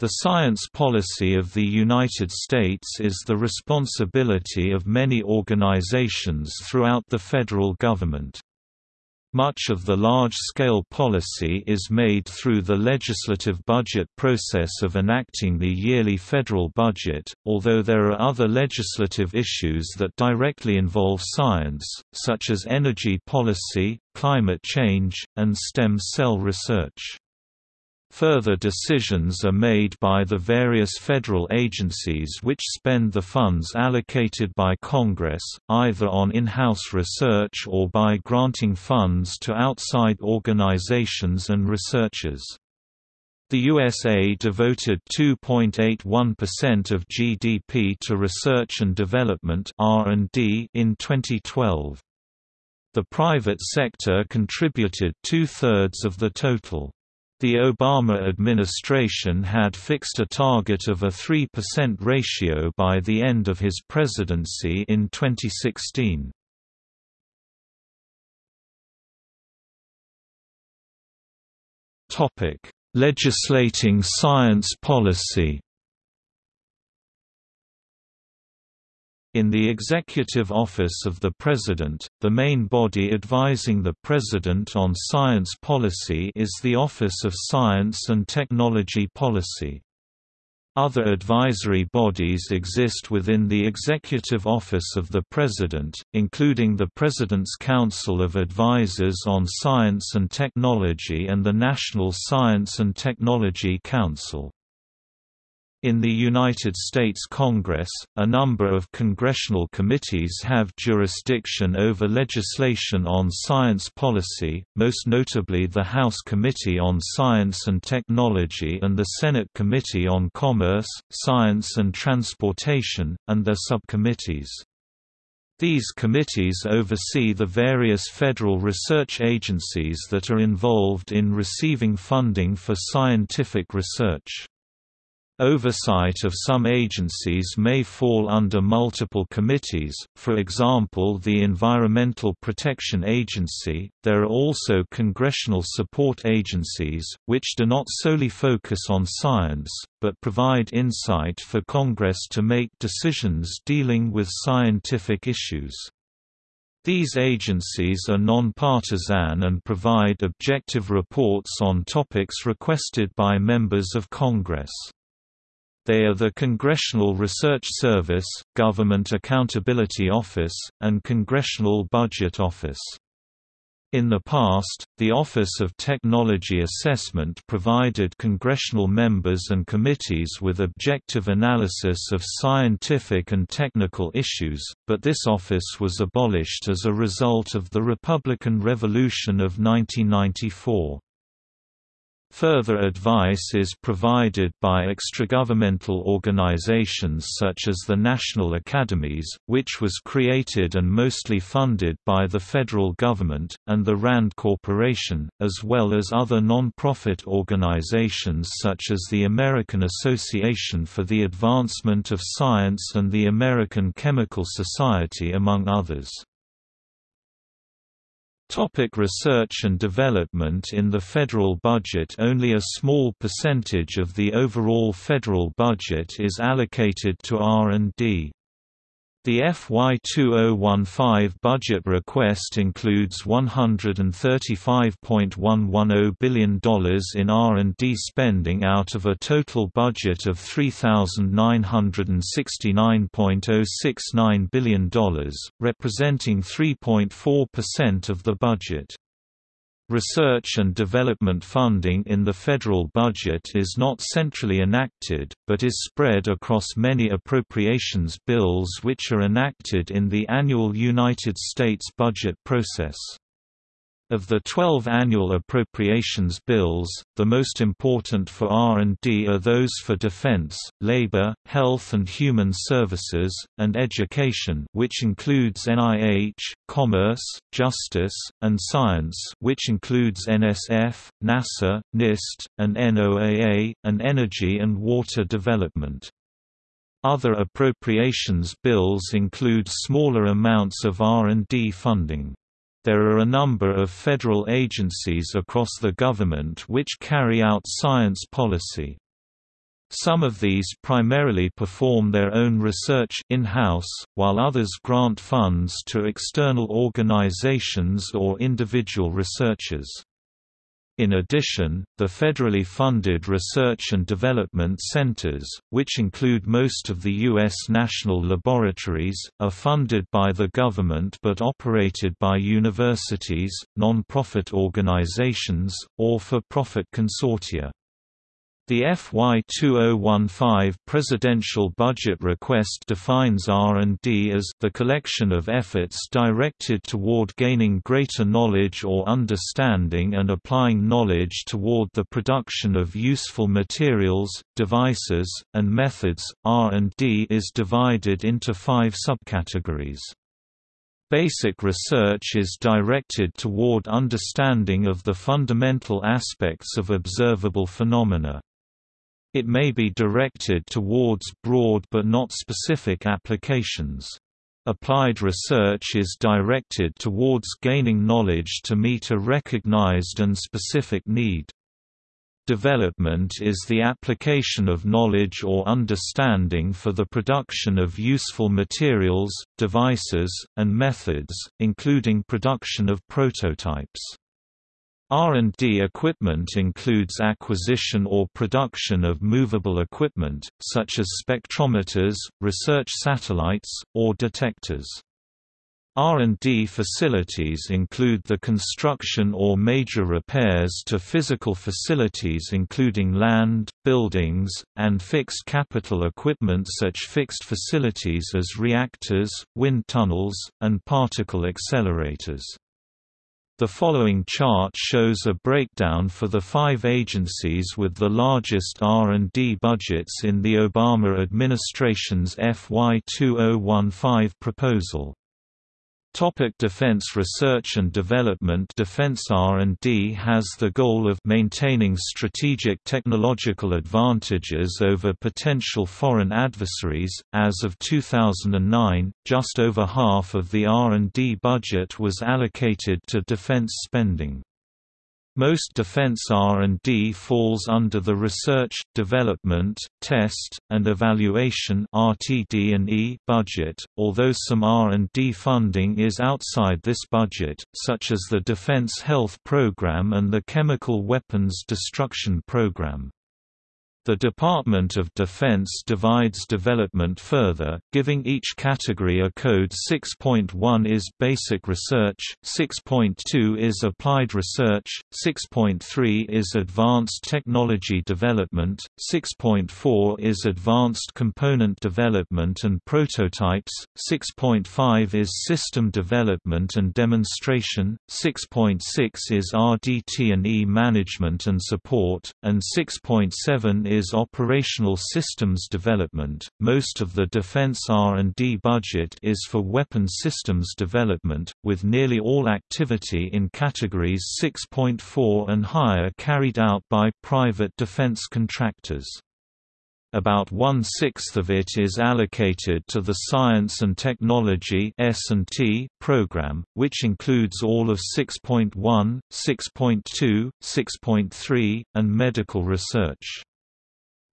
The science policy of the United States is the responsibility of many organizations throughout the federal government. Much of the large-scale policy is made through the legislative budget process of enacting the yearly federal budget, although there are other legislative issues that directly involve science, such as energy policy, climate change, and stem cell research. Further decisions are made by the various federal agencies which spend the funds allocated by Congress, either on in-house research or by granting funds to outside organizations and researchers. The USA devoted 2.81% of GDP to research and development (R&D) in 2012. The private sector contributed two-thirds of the total. The Obama administration had fixed a target of a 3% ratio by the end of his presidency in 2016. Legislating science policy In the Executive Office of the President, the main body advising the President on science policy is the Office of Science and Technology Policy. Other advisory bodies exist within the Executive Office of the President, including the President's Council of Advisors on Science and Technology and the National Science and Technology Council. In the United States Congress, a number of congressional committees have jurisdiction over legislation on science policy, most notably the House Committee on Science and Technology and the Senate Committee on Commerce, Science and Transportation, and their subcommittees. These committees oversee the various federal research agencies that are involved in receiving funding for scientific research. Oversight of some agencies may fall under multiple committees, for example the Environmental Protection Agency. There are also congressional support agencies, which do not solely focus on science, but provide insight for Congress to make decisions dealing with scientific issues. These agencies are nonpartisan and provide objective reports on topics requested by members of Congress. They are the Congressional Research Service, Government Accountability Office, and Congressional Budget Office. In the past, the Office of Technology Assessment provided congressional members and committees with objective analysis of scientific and technical issues, but this office was abolished as a result of the Republican Revolution of 1994. Further advice is provided by extragovernmental organizations such as the National Academies, which was created and mostly funded by the federal government, and the RAND Corporation, as well as other non-profit organizations such as the American Association for the Advancement of Science and the American Chemical Society among others. Topic research and development In the federal budget only a small percentage of the overall federal budget is allocated to R&D. The FY 2015 budget request includes $135.110 billion in R&D spending out of a total budget of $3,969.069 billion, representing 3.4% of the budget. Research and development funding in the federal budget is not centrally enacted, but is spread across many appropriations bills which are enacted in the annual United States budget process. Of the 12 annual appropriations bills, the most important for R&D are those for defense, labor, health and human services, and education which includes NIH, commerce, justice, and science which includes NSF, NASA, NIST, and NOAA, and energy and water development. Other appropriations bills include smaller amounts of R&D funding. There are a number of federal agencies across the government which carry out science policy. Some of these primarily perform their own research in-house, while others grant funds to external organizations or individual researchers. In addition, the federally funded research and development centers, which include most of the U.S. national laboratories, are funded by the government but operated by universities, non-profit organizations, or for-profit consortia. The FY 2015 presidential budget request defines R&D as the collection of efforts directed toward gaining greater knowledge or understanding and applying knowledge toward the production of useful materials, devices, and methods. R&D is divided into 5 subcategories. Basic research is directed toward understanding of the fundamental aspects of observable phenomena. It may be directed towards broad but not specific applications. Applied research is directed towards gaining knowledge to meet a recognized and specific need. Development is the application of knowledge or understanding for the production of useful materials, devices, and methods, including production of prototypes. R&D equipment includes acquisition or production of movable equipment, such as spectrometers, research satellites, or detectors. R&D facilities include the construction or major repairs to physical facilities including land, buildings, and fixed capital equipment such fixed facilities as reactors, wind tunnels, and particle accelerators. The following chart shows a breakdown for the five agencies with the largest R&D budgets in the Obama administration's FY 2015 proposal. Topic Defense Research and Development Defense R&D has the goal of maintaining strategic technological advantages over potential foreign adversaries. As of 2009, just over half of the R&D budget was allocated to defense spending. Most defense R&D falls under the Research, Development, Test, and Evaluation budget, although some R&D funding is outside this budget, such as the Defense Health Program and the Chemical Weapons Destruction Program. The Department of Defense divides development further, giving each category a code. 6.1 is Basic Research, 6.2 is Applied Research, 6.3 is Advanced Technology Development, 6.4 is Advanced Component Development and Prototypes, 6.5 is System Development and Demonstration, 6.6 is RDT&E Management and Support, and 6.7 is operational systems development. Most of the defense R&D budget is for weapon systems development, with nearly all activity in categories 6.4 and higher carried out by private defense contractors. About one-sixth of it is allocated to the Science and Technology program, which includes all of 6.1, 6.2, 6.3, and medical research.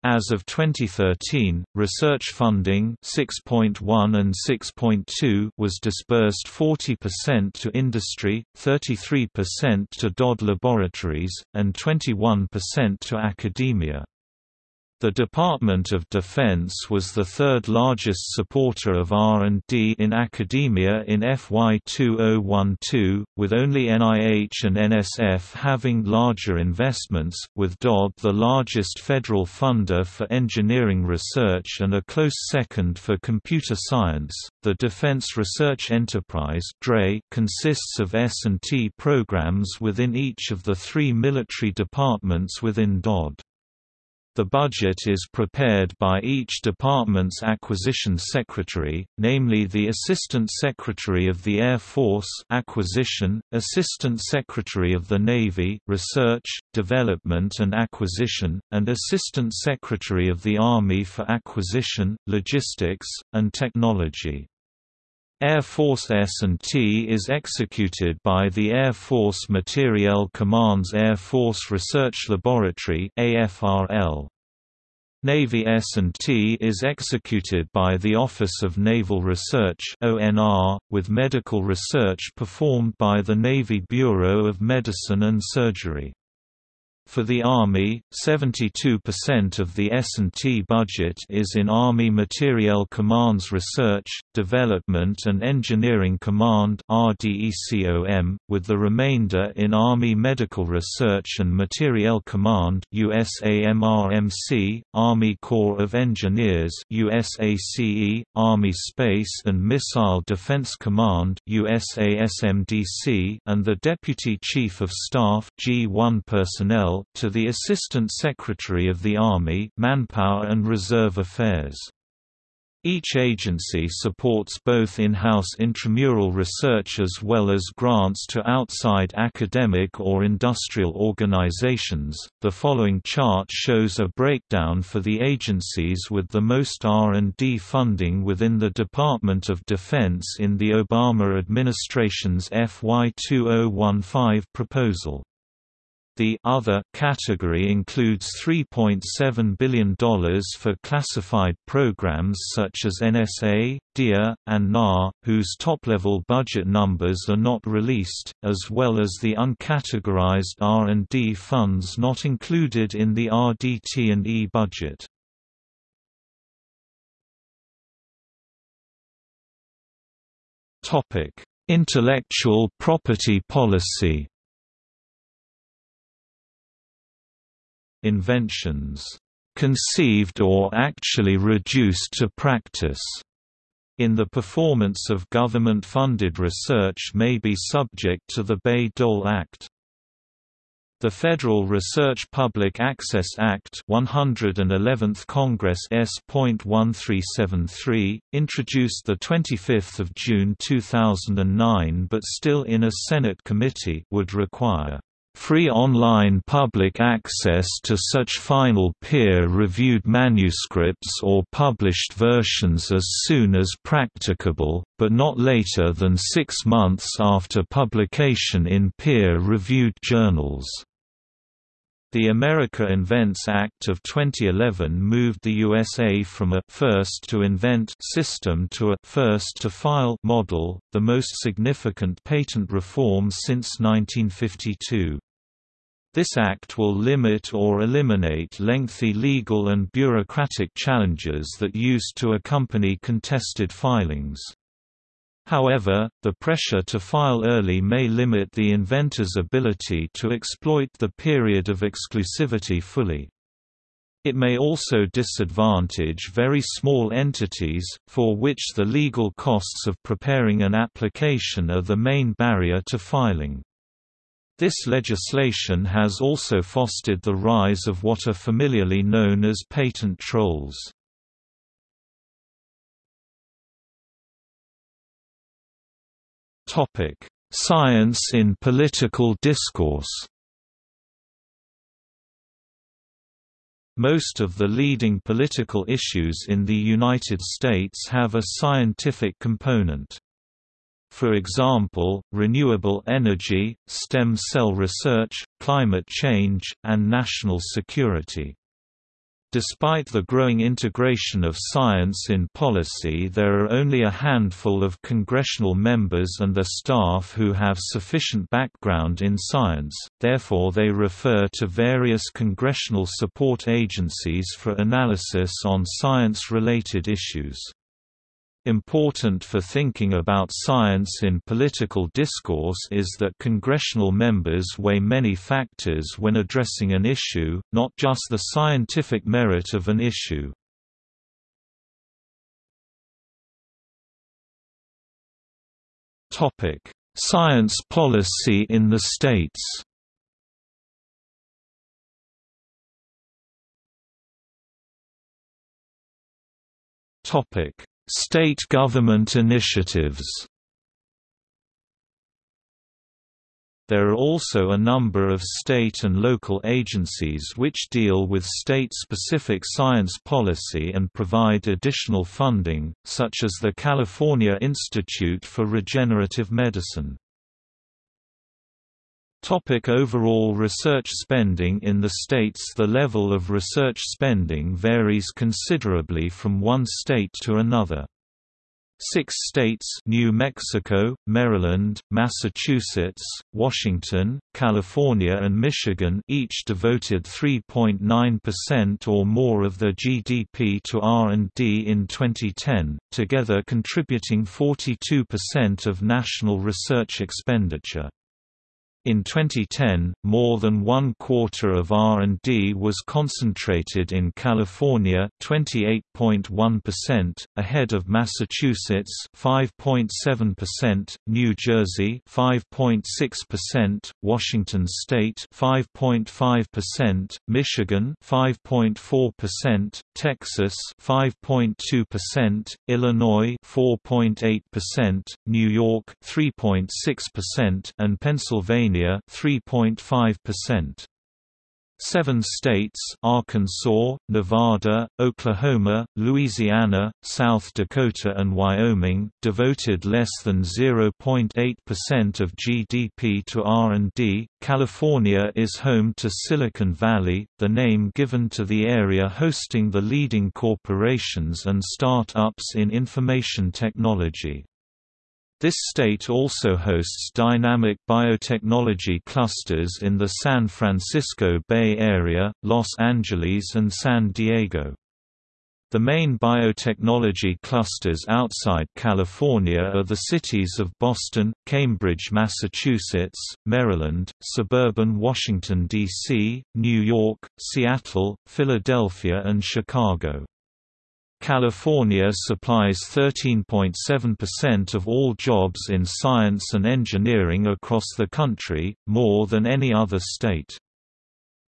As of 2013, research funding 6.1 and 6.2 was disbursed 40% to industry, 33% to DOD laboratories, and 21% to academia. The Department of Defense was the third largest supporter of R&D in academia in FY 2012, with only NIH and NSF having larger investments, with DOD the largest federal funder for engineering research and a close second for computer science. The Defense Research Enterprise (DRE) consists of S&T programs within each of the three military departments within DOD. The budget is prepared by each department's acquisition secretary, namely the Assistant Secretary of the Air Force Acquisition, Assistant Secretary of the Navy Research, Development and Acquisition, and Assistant Secretary of the Army for Acquisition, Logistics, and Technology. Air Force S&T is executed by the Air Force Materiel Command's Air Force Research Laboratory AFRL. Navy S&T is executed by the Office of Naval Research (ONR), with medical research performed by the Navy Bureau of Medicine and Surgery. For the Army, 72% of the S&T budget is in Army Materiel Command's Research, Development and Engineering Command with the remainder in Army Medical Research and Materiel Command USAMRMC, Army Corps of Engineers USACE, Army Space and Missile Defense Command USASMDC, and the Deputy Chief of Staff G1 personnel to the Assistant Secretary of the Army Manpower and Reserve Affairs. Each agency supports both in-house intramural research as well as grants to outside academic or industrial organizations. The following chart shows a breakdown for the agencies with the most R&D funding within the Department of Defense in the Obama administration's FY 2015 proposal. The other category includes $3.7 billion for classified programs such as NSA, DIA, and NAR, whose top-level budget numbers are not released, as well as the uncategorized R&D funds not included in the RDT&E budget. Intellectual property policy inventions conceived or actually reduced to practice in the performance of government-funded research may be subject to the Bayh-Dole Act. The Federal Research Public Access Act 111th Congress S.1373, introduced 25 June 2009 but still in a Senate committee would require free online public access to such final peer-reviewed manuscripts or published versions as soon as practicable, but not later than six months after publication in peer-reviewed journals. The America Invents Act of 2011 moved the USA from a first to invent system to a first to file model, the most significant patent reform since 1952. This act will limit or eliminate lengthy legal and bureaucratic challenges that used to accompany contested filings. However, the pressure to file early may limit the inventor's ability to exploit the period of exclusivity fully. It may also disadvantage very small entities, for which the legal costs of preparing an application are the main barrier to filing. This legislation has also fostered the rise of what are familiarly known as patent trolls. Science in political discourse Most of the leading political issues in the United States have a scientific component. For example, renewable energy, stem cell research, climate change, and national security. Despite the growing integration of science in policy there are only a handful of congressional members and their staff who have sufficient background in science, therefore they refer to various congressional support agencies for analysis on science-related issues. Important for thinking about science in political discourse is that congressional members weigh many factors when addressing an issue, not just the scientific merit of an issue. Science policy in the states Topic State government initiatives There are also a number of state and local agencies which deal with state-specific science policy and provide additional funding, such as the California Institute for Regenerative Medicine. Topic overall research spending In the states the level of research spending varies considerably from one state to another. Six states New Mexico, Maryland, Massachusetts, Washington, California and Michigan each devoted 3.9% or more of their GDP to R&D in 2010, together contributing 42% of national research expenditure. In 2010, more than one quarter of R&D was concentrated in California 28.1%, ahead of Massachusetts 5.7%, New Jersey 5.6%, Washington state 5.5%, Michigan 5.4%, Texas 5.2%, Illinois 4.8%, New York 3.6% and Pennsylvania 3.5%. Seven states Arkansas, Nevada, Oklahoma, Louisiana, South Dakota and Wyoming devoted less than 0.8% of GDP to R&D. California is home to Silicon Valley, the name given to the area hosting the leading corporations and start-ups in information technology. This state also hosts dynamic biotechnology clusters in the San Francisco Bay Area, Los Angeles and San Diego. The main biotechnology clusters outside California are the cities of Boston, Cambridge, Massachusetts, Maryland, suburban Washington, D.C., New York, Seattle, Philadelphia and Chicago. California supplies 13.7% of all jobs in science and engineering across the country, more than any other state.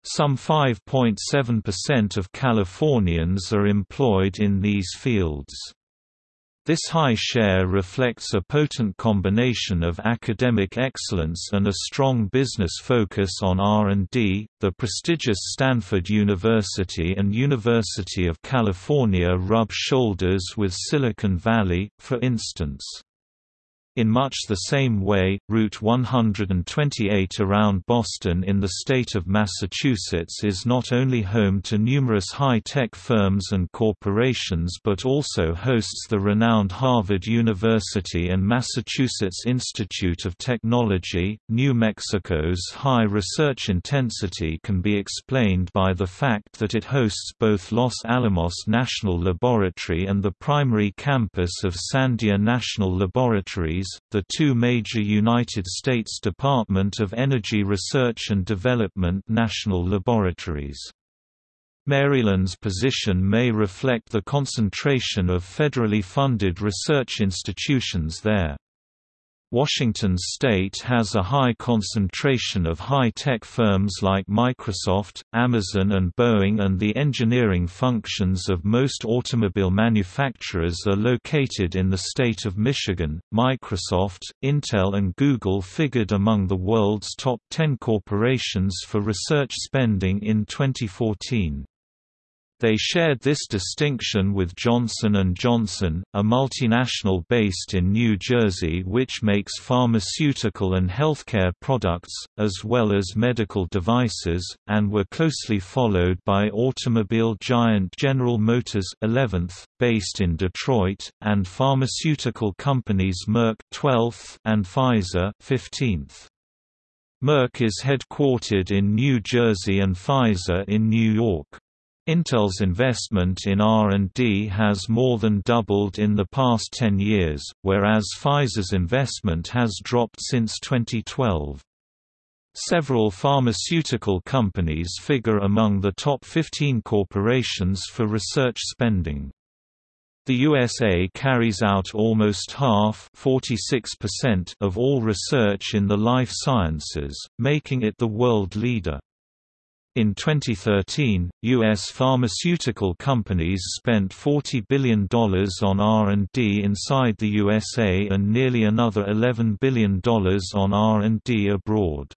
Some 5.7% of Californians are employed in these fields. This high share reflects a potent combination of academic excellence and a strong business focus on R&D. The prestigious Stanford University and University of California rub shoulders with Silicon Valley, for instance. In much the same way, Route 128 around Boston in the state of Massachusetts is not only home to numerous high-tech firms and corporations but also hosts the renowned Harvard University and Massachusetts Institute of Technology. New Mexico's high research intensity can be explained by the fact that it hosts both Los Alamos National Laboratory and the primary campus of Sandia National Laboratories the two major United States Department of Energy Research and Development national laboratories. Maryland's position may reflect the concentration of federally funded research institutions there. Washington state has a high concentration of high-tech firms like Microsoft, Amazon and Boeing and the engineering functions of most automobile manufacturers are located in the state of Michigan. Microsoft, Intel and Google figured among the world's top 10 corporations for research spending in 2014. They shared this distinction with Johnson & Johnson, a multinational based in New Jersey which makes pharmaceutical and healthcare products, as well as medical devices, and were closely followed by automobile giant General Motors 11th, based in Detroit, and pharmaceutical companies Merck 12th and Pfizer 15th. Merck is headquartered in New Jersey and Pfizer in New York. Intel's investment in R&D has more than doubled in the past 10 years, whereas Pfizer's investment has dropped since 2012. Several pharmaceutical companies figure among the top 15 corporations for research spending. The USA carries out almost half of all research in the life sciences, making it the world leader. In 2013, U.S. pharmaceutical companies spent $40 billion on R&D inside the USA and nearly another $11 billion on R&D abroad.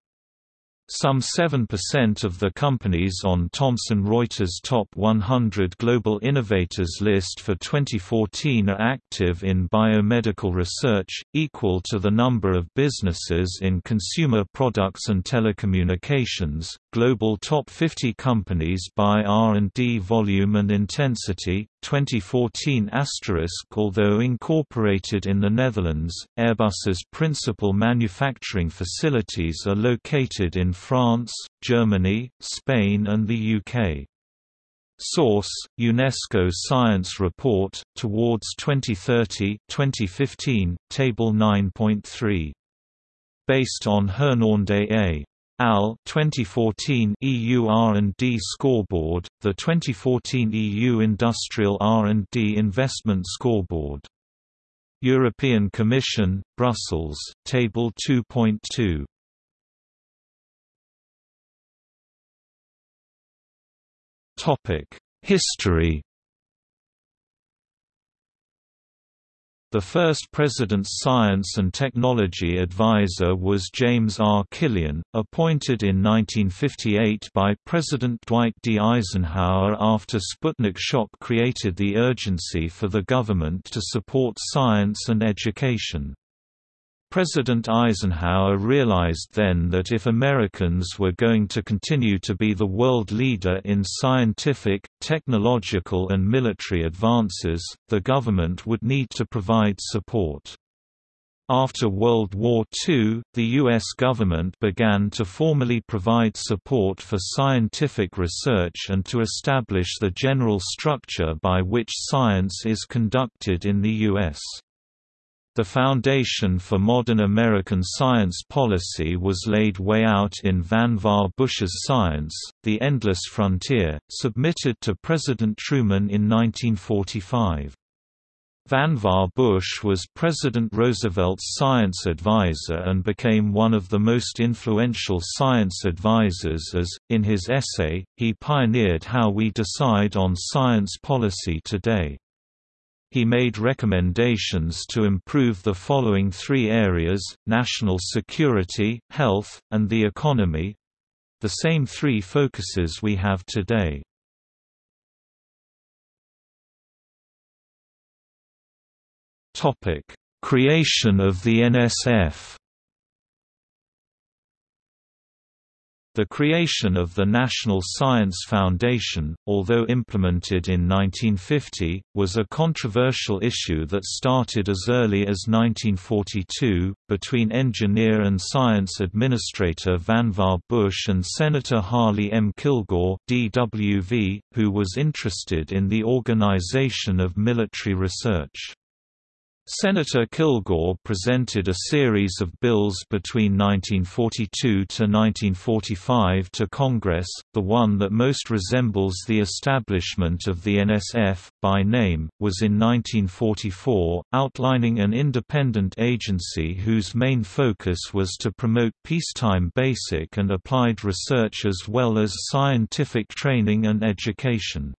Some 7% of the companies on Thomson Reuters Top 100 Global Innovators list for 2014 are active in biomedical research, equal to the number of businesses in consumer products and telecommunications. Global Top 50 companies by R&D volume and intensity, 2014 Although incorporated in the Netherlands, Airbus's principal manufacturing facilities are located in France, Germany, Spain and the UK. Source: UNESCO Science Report Towards 2030, 2015, Table 9.3. Based on Hernández A. AL 2014 EU R&D Scoreboard, the 2014 EU Industrial R&D Investment Scoreboard. European Commission, Brussels, Table 2.2. Topic: History The first President's Science and Technology Advisor was James R. Killian, appointed in 1958 by President Dwight D. Eisenhower after Sputnik shock created the urgency for the government to support science and education. President Eisenhower realized then that if Americans were going to continue to be the world leader in scientific, technological and military advances, the government would need to provide support. After World War II, the U.S. government began to formally provide support for scientific research and to establish the general structure by which science is conducted in the U.S. The foundation for modern American science policy was laid way out in Vannevar Bush's Science, The Endless Frontier, submitted to President Truman in 1945. Vannevar Bush was President Roosevelt's science advisor and became one of the most influential science advisors as, in his essay, he pioneered how we decide on science policy today. He made recommendations to improve the following three areas, national security, health, and the economy—the same three focuses we have today. Creation of the NSF The creation of the National Science Foundation, although implemented in 1950, was a controversial issue that started as early as 1942, between engineer and science administrator Vannevar Bush and Senator Harley M. Kilgore DWV, who was interested in the organization of military research. Senator Kilgore presented a series of bills between 1942 to 1945 to Congress, the one that most resembles the establishment of the NSF, by name, was in 1944, outlining an independent agency whose main focus was to promote peacetime basic and applied research as well as scientific training and education.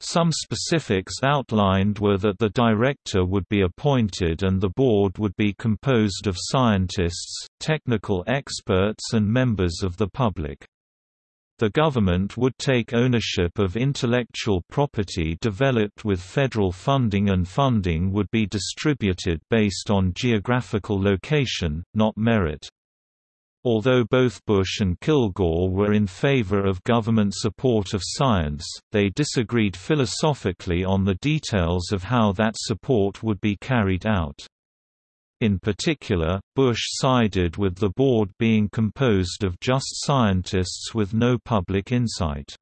Some specifics outlined were that the director would be appointed and the board would be composed of scientists, technical experts and members of the public. The government would take ownership of intellectual property developed with federal funding and funding would be distributed based on geographical location, not merit. Although both Bush and Kilgore were in favor of government support of science, they disagreed philosophically on the details of how that support would be carried out. In particular, Bush sided with the board being composed of just scientists with no public insight.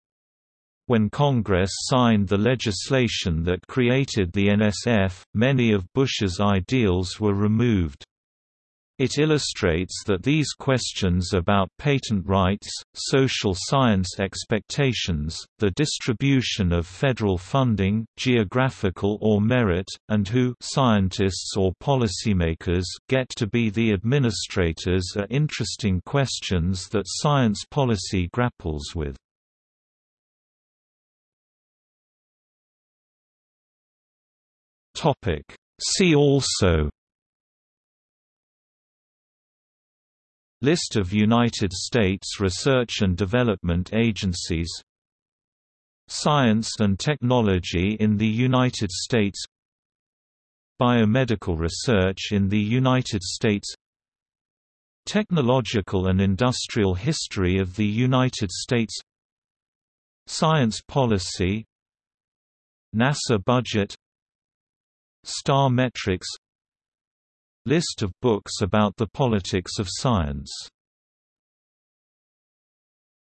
When Congress signed the legislation that created the NSF, many of Bush's ideals were removed. It illustrates that these questions about patent rights, social science expectations, the distribution of federal funding, geographical or merit, and who scientists or policymakers get to be the administrators are interesting questions that science policy grapples with. See also List of United States research and development agencies. Science and technology in the United States. Biomedical research in the United States. Technological and industrial history of the United States. Science policy. NASA budget. Star metrics List of books about the politics of science